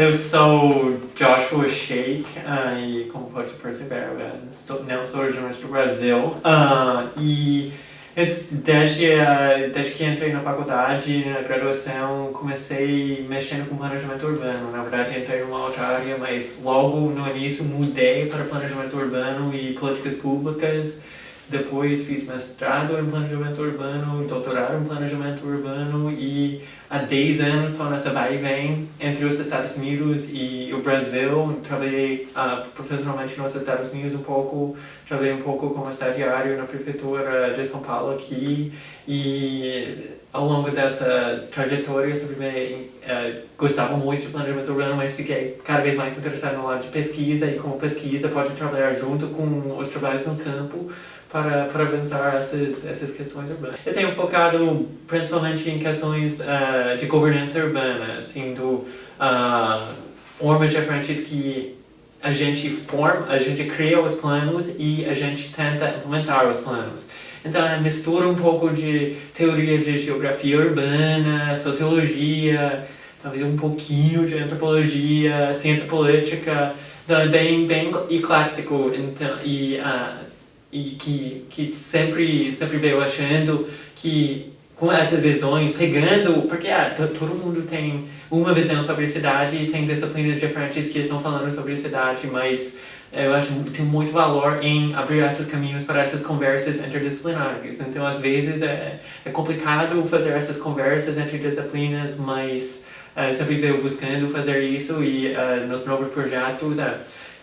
Eu sou Joshua Sheik uh, e como pode perceber, sou, não sou originalmente do Brasil uh, e desde, uh, desde que entrei na faculdade, na graduação, comecei mexendo com planejamento urbano. Na verdade, entrei numa outra área, mas logo no início mudei para planejamento urbano e políticas públicas depois fiz mestrado em planejamento urbano, doutorado em planejamento urbano e há 10 anos estou nessa vai e vem entre os Estados Unidos e o Brasil. Trabalhei uh, profissionalmente nos Estados Unidos um pouco, trabalhei um pouco como estagiário na prefeitura de São Paulo aqui e ao longo dessa trajetória sempre me, uh, gostava muito de planejamento urbano, mas fiquei cada vez mais interessado no lado de pesquisa e como pesquisa pode trabalhar junto com os trabalhos no campo para, para pensar essas, essas questões urbanas. Eu tenho focado principalmente em questões uh, de governança urbana, assim, do, uh, formas diferentes que a gente forma, a gente cria os planos e a gente tenta implementar os planos. Então, é mistura um pouco de teoria de geografia urbana, sociologia, talvez um pouquinho de antropologia, ciência política, então é bem, bem eclético então, e uh, e que, que sempre, sempre veio achando que com essas visões, pegando, porque ah, todo mundo tem uma visão sobre a cidade e tem disciplinas diferentes que estão falando sobre a cidade, mas eu acho que tem muito valor em abrir esses caminhos para essas conversas interdisciplinares. Então, às vezes, é, é complicado fazer essas conversas entre disciplinas, mas uh, sempre veio buscando fazer isso e uh, nos novos projetos, uh,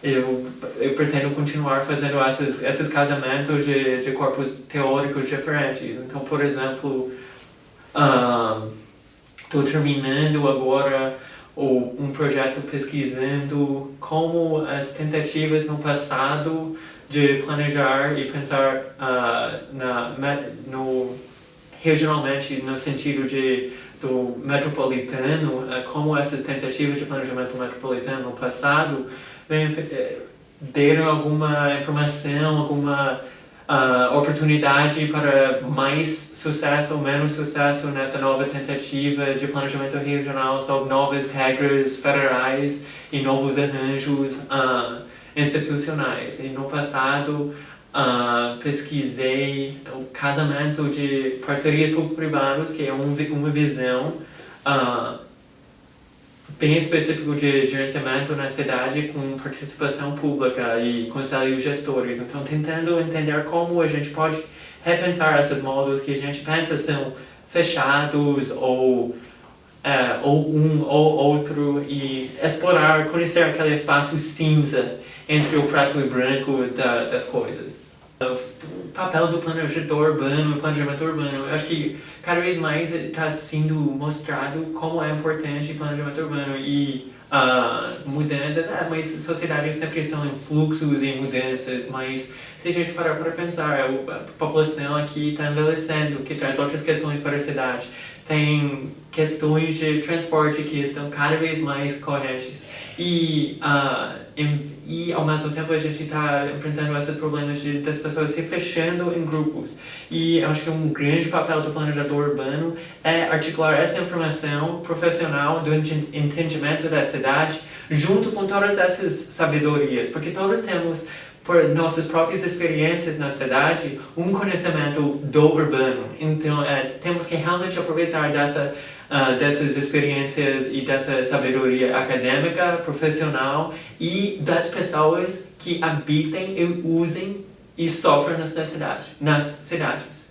eu, eu pretendo continuar fazendo esses, esses casamentos de, de corpos teóricos diferentes. Então, por exemplo, estou um, terminando agora um projeto pesquisando como as tentativas no passado de planejar e pensar uh, na, no, regionalmente no sentido de do metropolitano, uh, como essas tentativas de planejamento metropolitano no passado é, deram alguma informação, alguma uh, oportunidade para mais sucesso ou menos sucesso nessa nova tentativa de planejamento regional sobre novas regras federais e novos arranjos uh, institucionais. E no passado, uh, pesquisei o casamento de parcerias público-privadas, que é um, uma visão uh, bem específico de gerenciamento na cidade com participação pública e conselhos gestores. Então, tentando entender como a gente pode repensar esses modos que a gente pensa são fechados ou, uh, ou um ou outro e explorar, conhecer aquele espaço cinza entre o preto e branco da, das coisas o papel do planejador urbano, planejamento urbano. Eu acho que cada vez mais está sendo mostrado como é importante o planejamento urbano e uh, mudanças, ah, mas sociedades sempre estão em fluxos e mudanças, mas se a gente parar para pensar, a população aqui está envelhecendo, que traz outras questões para a cidade. Tem questões de transporte que estão cada vez mais correntes. E, uh, em, e ao mesmo tempo a gente está enfrentando esses problemas de, das pessoas se fechando em grupos. E acho que um grande papel do planejador urbano é articular essa informação profissional do entendimento da cidade junto com todas essas sabedorias, porque todos temos por nossas próprias experiências na cidade, um conhecimento do urbano. Então, é, temos que realmente aproveitar dessa, uh, dessas experiências e dessa sabedoria acadêmica, profissional e das pessoas que habitem e usem e sofrem nas cidades. Nas cidades.